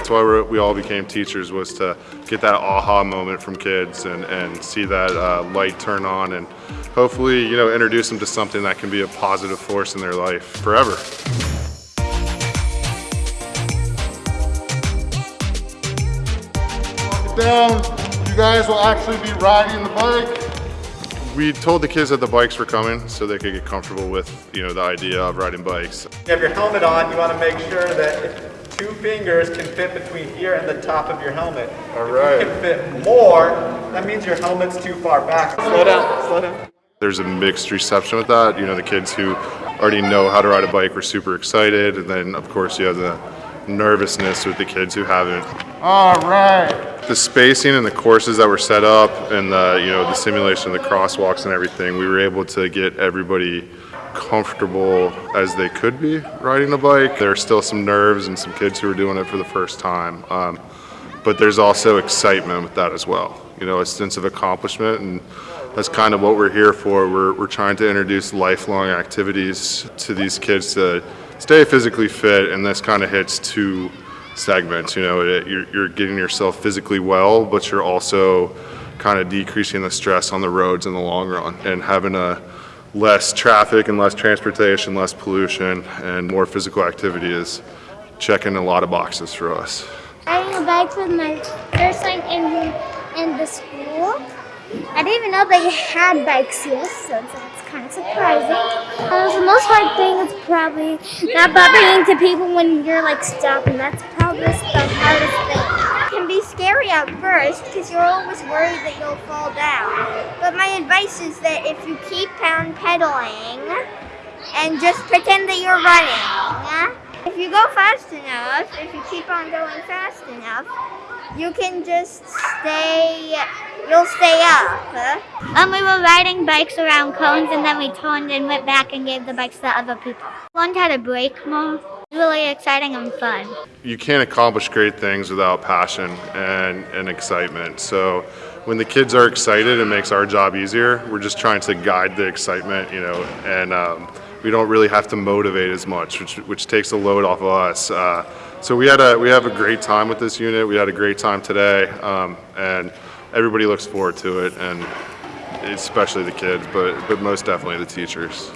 That's why we're, we all became teachers was to get that aha moment from kids and, and see that uh, light turn on and hopefully, you know, introduce them to something that can be a positive force in their life forever. down, you guys will actually be riding the bike. We told the kids that the bikes were coming so they could get comfortable with, you know, the idea of riding bikes. You have your helmet on, you want to make sure that two fingers can fit between here and the top of your helmet. All right. If you can fit more, that means your helmet's too far back. Slow down, slow down. There's a mixed reception with that. You know, the kids who already know how to ride a bike were super excited. And then, of course, you have the nervousness with the kids who haven't. All right. The spacing and the courses that were set up and the, you know, the simulation of the crosswalks and everything, we were able to get everybody comfortable as they could be riding a bike. There are still some nerves and some kids who are doing it for the first time. Um, but there's also excitement with that as well. You know, a sense of accomplishment and that's kind of what we're here for. We're, we're trying to introduce lifelong activities to these kids to stay physically fit and this kind of hits two segments. You know, it, you're, you're getting yourself physically well, but you're also kind of decreasing the stress on the roads in the long run and having a less traffic and less transportation, less pollution, and more physical activity is checking a lot of boxes for us. Riding a bike was my first time in, in the school. I didn't even know they had bikes here, so that's kind of surprising. The most hard thing is probably not bumping into people when you're like stopping. That's probably the hardest thing. It can be scary at first because you're always worried that you'll fall down. Advice is that if you keep on pedaling and just pretend that you're running, if you go fast enough, if you keep on going fast enough, you can just stay, you'll stay up. Um, we were riding bikes around cones and then we turned and went back and gave the bikes to other people. Learned how to brake more. Really exciting and fun. You can't accomplish great things without passion and, and excitement. So when the kids are excited, it makes our job easier. We're just trying to guide the excitement, you know, and um, we don't really have to motivate as much, which, which takes a load off of us. Uh, so we had a we have a great time with this unit. We had a great time today, um, and everybody looks forward to it, and especially the kids, but but most definitely the teachers.